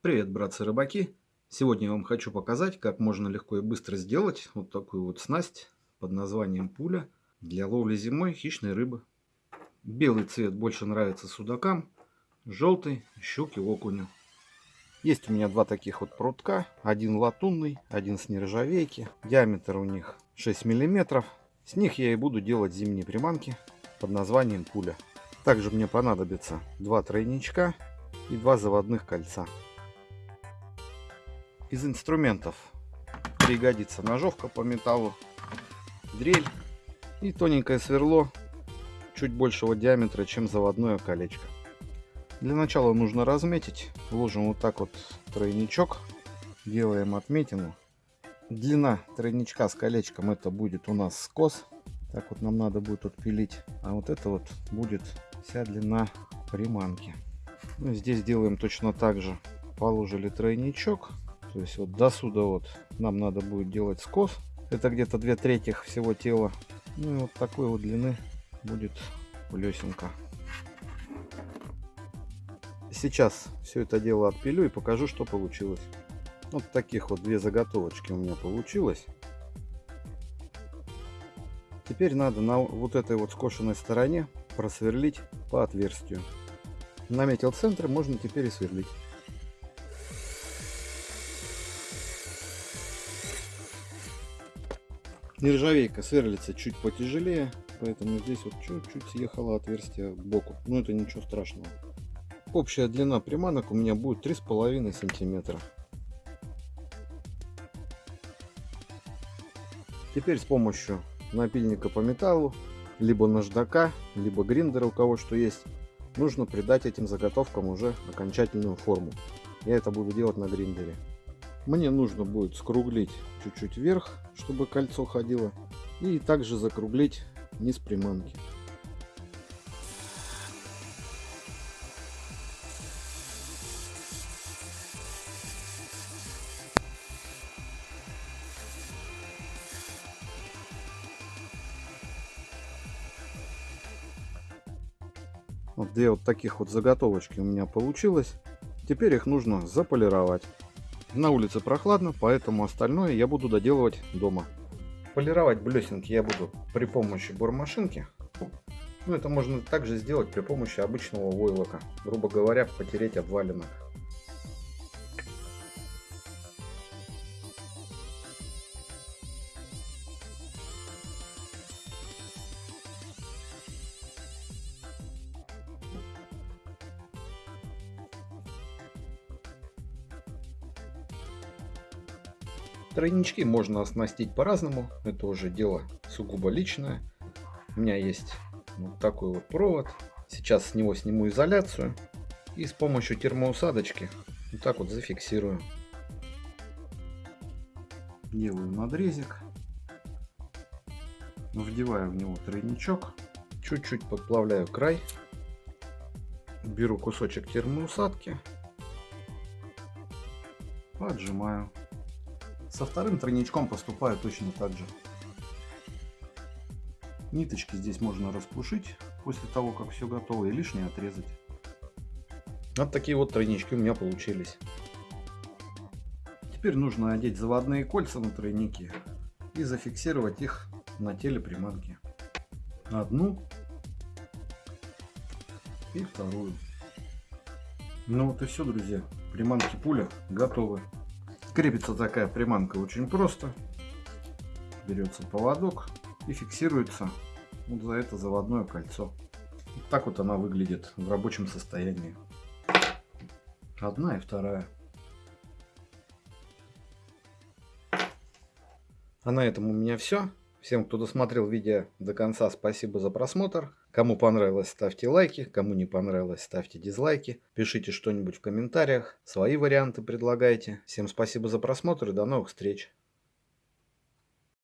Привет, братцы-рыбаки! Сегодня я вам хочу показать, как можно легко и быстро сделать вот такую вот снасть под названием пуля для ловли зимой хищной рыбы. Белый цвет больше нравится судакам, желтый – щуке, окуню. Есть у меня два таких вот прутка, один латунный, один с нержавейки. Диаметр у них 6 миллиметров. С них я и буду делать зимние приманки под названием пуля. Также мне понадобится два тройничка и два заводных кольца. Из инструментов пригодится ножовка по металлу, дрель и тоненькое сверло чуть большего диаметра, чем заводное колечко. Для начала нужно разметить. Ложим вот так вот тройничок, делаем отметину. Длина тройничка с колечком это будет у нас скос. Так вот нам надо будет отпилить. А вот это вот будет вся длина приманки. Ну, здесь делаем точно так же. Положили тройничок, то есть вот до сюда вот нам надо будет делать скос. Это где-то две трети всего тела. Ну и вот такой вот длины будет плесенка. Сейчас все это дело отпилю и покажу, что получилось. Вот таких вот две заготовочки у меня получилось. Теперь надо на вот этой вот скошенной стороне просверлить по отверстию. Наметил центр, можно теперь и сверлить. Нержавейка сверлится чуть потяжелее, поэтому здесь вот чуть-чуть съехало отверстие боку. Но это ничего страшного. Общая длина приманок у меня будет 3,5 сантиметра. Теперь с помощью напильника по металлу, либо наждака, либо гриндера, у кого что есть, нужно придать этим заготовкам уже окончательную форму. Я это буду делать на гриндере. Мне нужно будет скруглить чуть-чуть вверх, чтобы кольцо ходило. И также закруглить низ приманки. Вот две вот таких вот заготовочки у меня получилось. Теперь их нужно заполировать. На улице прохладно, поэтому остальное я буду доделывать дома. Полировать блесенки я буду при помощи бормашинки. Ну, это можно также сделать при помощи обычного войлока. Грубо говоря, потереть обвалинок. Тройнички можно оснастить по-разному. Это уже дело сугубо личное. У меня есть вот такой вот провод. Сейчас с него сниму изоляцию. И с помощью термоусадочки вот так вот зафиксирую. Делаю надрезик. Вдеваю в него тройничок. Чуть-чуть подплавляю край. Беру кусочек термоусадки. Поджимаю. Со вторым тройничком поступаю точно так же. Ниточки здесь можно распушить после того, как все готово, и лишнее отрезать. Вот такие вот тройнички у меня получились. Теперь нужно одеть заводные кольца на тройники и зафиксировать их на теле приманки. Одну и вторую. Ну вот и все, друзья. Приманки пуля готовы. Крепится такая приманка очень просто. Берется поводок и фиксируется вот за это заводное кольцо. Вот так вот она выглядит в рабочем состоянии. Одна и вторая. А на этом у меня все. Всем, кто досмотрел видео до конца, спасибо за просмотр. Кому понравилось, ставьте лайки. Кому не понравилось, ставьте дизлайки. Пишите что-нибудь в комментариях. Свои варианты предлагайте. Всем спасибо за просмотр и до новых встреч.